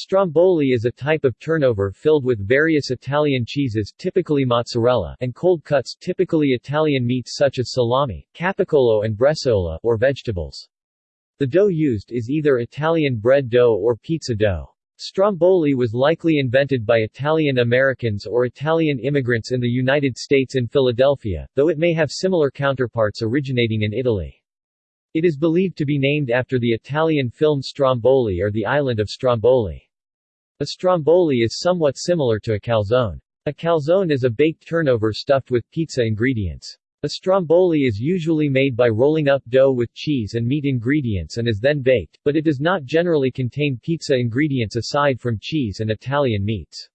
Stromboli is a type of turnover filled with various Italian cheeses typically mozzarella and cold cuts typically Italian meats such as salami, capicola and bresaola or vegetables. The dough used is either Italian bread dough or pizza dough. Stromboli was likely invented by Italian Americans or Italian immigrants in the United States in Philadelphia, though it may have similar counterparts originating in Italy. It is believed to be named after the Italian film Stromboli or the island of Stromboli. A stromboli is somewhat similar to a calzone. A calzone is a baked turnover stuffed with pizza ingredients. A stromboli is usually made by rolling up dough with cheese and meat ingredients and is then baked, but it does not generally contain pizza ingredients aside from cheese and Italian meats.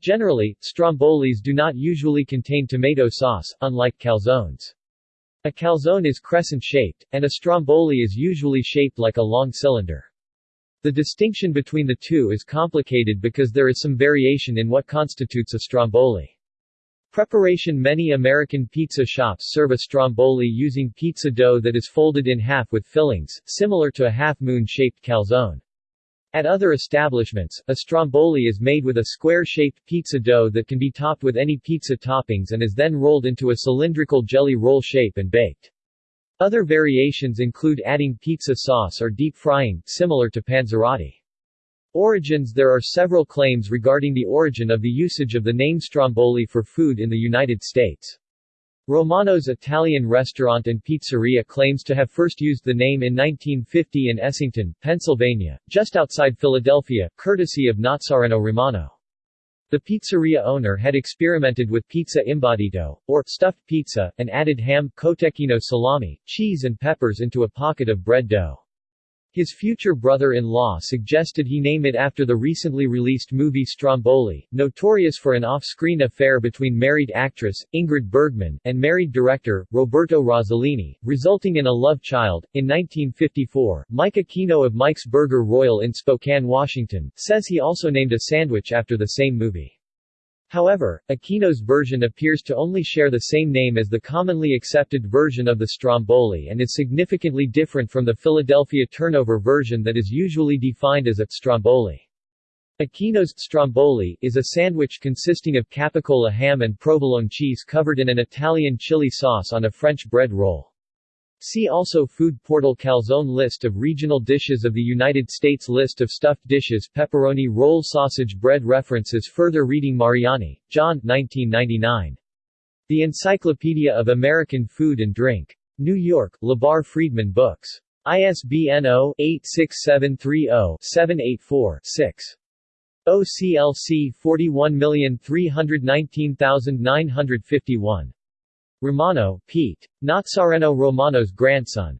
Generally, strombolis do not usually contain tomato sauce, unlike calzones. A calzone is crescent-shaped, and a stromboli is usually shaped like a long cylinder. The distinction between the two is complicated because there is some variation in what constitutes a stromboli. Preparation Many American pizza shops serve a stromboli using pizza dough that is folded in half with fillings, similar to a half-moon-shaped calzone. At other establishments, a stromboli is made with a square-shaped pizza dough that can be topped with any pizza toppings and is then rolled into a cylindrical jelly roll shape and baked. Other variations include adding pizza sauce or deep frying, similar to panzerotti. Origins There are several claims regarding the origin of the usage of the name Stromboli for food in the United States. Romano's Italian restaurant and pizzeria claims to have first used the name in 1950 in Essington, Pennsylvania, just outside Philadelphia, courtesy of Nazzareno Romano. The pizzeria owner had experimented with pizza imbottita, or stuffed pizza, and added ham, cotechino salami, cheese and peppers into a pocket of bread dough. His future brother-in-law suggested he name it after the recently released movie Stromboli, notorious for an off-screen affair between married actress, Ingrid Bergman, and married director, Roberto Rossellini, resulting in a love child. In 1954, Mike Aquino of Mike's Burger Royal in Spokane, Washington, says he also named a sandwich after the same movie. However, Aquino's version appears to only share the same name as the commonly accepted version of the Stromboli and is significantly different from the Philadelphia turnover version that is usually defined as a Stromboli. Aquino's Stromboli is a sandwich consisting of capicola ham and provolone cheese covered in an Italian chili sauce on a French bread roll. See also Food Portal Calzone List of regional dishes of the United States List of stuffed dishes Pepperoni roll sausage bread References Further reading Mariani, John 1999. The Encyclopedia of American Food and Drink. New York, Lebhar-Friedman Books. ISBN 0-86730-784-6. OCLC 41319951. Romano, Pete. Nazzareno Romano's grandson.